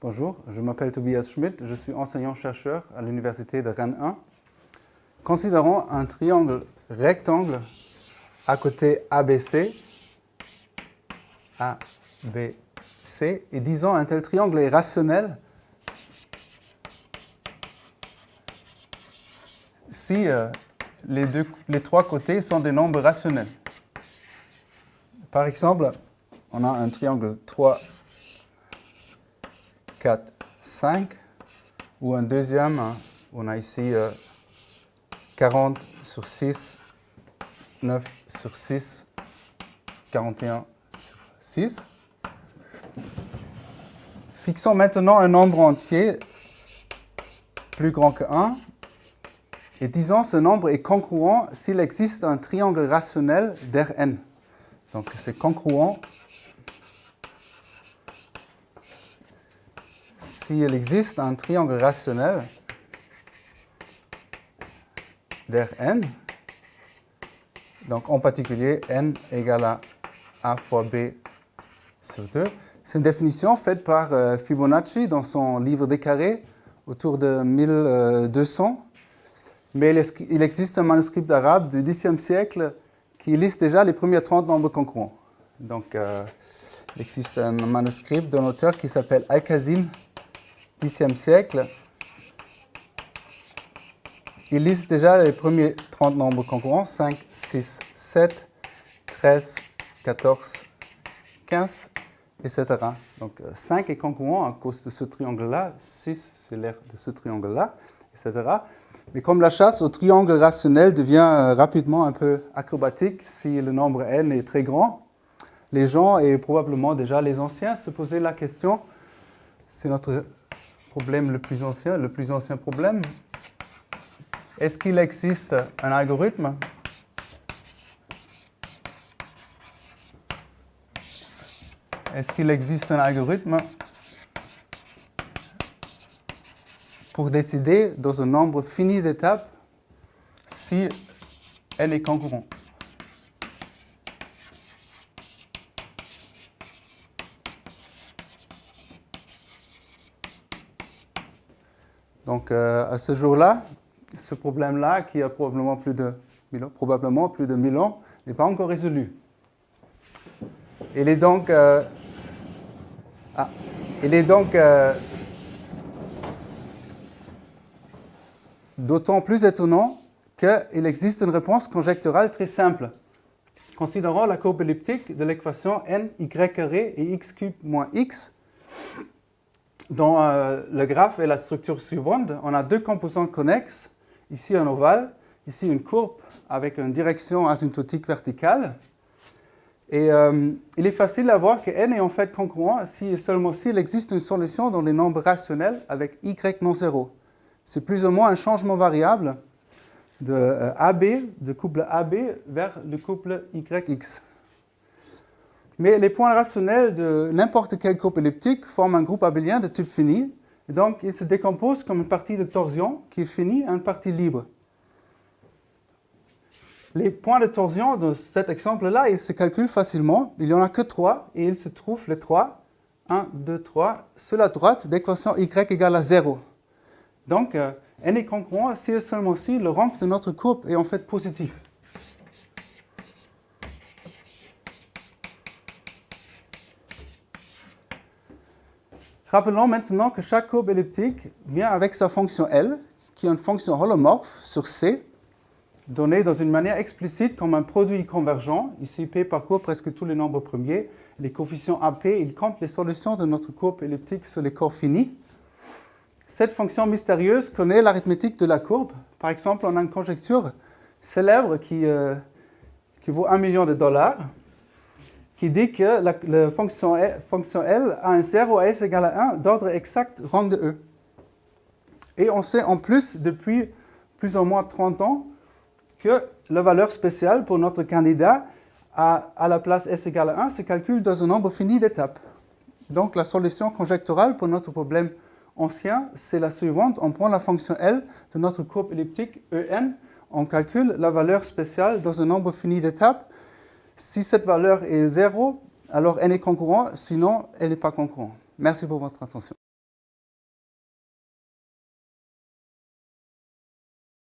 Bonjour, je m'appelle Tobias Schmidt, je suis enseignant-chercheur à l'Université de Rennes 1. Considérons un triangle rectangle à côté ABC, ABC, et disons un tel triangle est rationnel si euh, les, trois côtés sont des nombres rationnels. Par exemple, on a un triangle 3, 4, 5, ou un deuxième, hein, on a ici 40 euh, sur 6, 9 sur 6, 41 sur 6. Fixons maintenant un nombre entier plus grand que 1, et disons ce nombre est congruent s'il existe un triangle rationnel d'Rn. Donc c'est congruent s'il existe un triangle rationnel d'Rn, donc en particulier n égale à a fois b sur 2. C'est une définition faite par euh, Fibonacci dans son livre des carrés autour de 1200. Mais il existe un manuscrit d'arabe du Xe siècle qui liste déjà les premiers 30 nombres congruents. Donc, euh, il existe un manuscrit d'un auteur qui s'appelle Al-Khazin 10e siècle, il liste déjà les premiers 30 nombres concurrents, 5, 6, 7, 13, 14, 15, etc. Donc 5 est concurrent à cause de ce triangle-là, 6 c'est l'air de ce triangle-là, etc. Mais comme la chasse au triangle rationnel devient euh, rapidement un peu acrobatique si le nombre n est très grand, les gens, et probablement déjà les anciens, se posaient la question, c'est notre problème le plus ancien, le plus ancien problème. Est-ce qu'il existe un algorithme Est-ce qu'il existe un algorithme pour décider dans un nombre fini d'étapes si elle est concurrente Donc, euh, à ce jour-là, ce problème-là, qui a probablement plus de 1000 ans, probablement plus de 1000 ans, n'est pas encore résolu. Il est donc, euh, ah, il est donc euh, d'autant plus étonnant qu'il existe une réponse conjecturale très simple. Considérons la courbe elliptique de l'équation n y carré et x cube moins x dans euh, le graphe et la structure suivante, on a deux composants connexes, ici un ovale, ici une courbe avec une direction asymptotique verticale. Et euh, il est facile à voir que n est en fait congruent si et seulement s'il existe une solution dans les nombres rationnels avec y non zéro. C'est plus ou moins un changement variable de euh, AB, de couple AB vers le couple YX. Mais les points rationnels de n'importe quelle courbe elliptique forment un groupe abélien de type fini. Et donc, ils se décomposent comme une partie de torsion qui est finie et une partie libre. Les points de torsion de cet exemple-là, ils se calculent facilement. Il n'y en a que trois et ils se trouvent les trois, 1, 2, 3, sur la droite d'équation y égale à 0. Donc, euh, n est congruent si et seulement si le rank de notre courbe est en fait positif. Rappelons maintenant que chaque courbe elliptique vient avec sa fonction L, qui est une fonction holomorphe sur C, donnée dans une manière explicite comme un produit convergent. Ici, P parcourt presque tous les nombres premiers. Les coefficients AP, ils comptent les solutions de notre courbe elliptique sur les corps finis. Cette fonction mystérieuse connaît l'arithmétique de la courbe. Par exemple, on a une conjecture célèbre qui, euh, qui vaut un million de dollars qui dit que la, fonction, L a un 0 à S égale à 1 d'ordre exact rang de E. Et on sait en plus depuis plus ou moins 30 ans que la valeur spéciale pour notre candidat à, à la place S égale à 1 se calcule dans un nombre fini d'étapes. Donc la solution conjecturale pour notre problème ancien, c'est la suivante. On prend la fonction L de notre courbe elliptique EN, on calcule la valeur spéciale dans un nombre fini d'étapes si cette valeur est 0, alors n est concurrent, sinon elle n'est pas concurrent. Merci pour votre attention.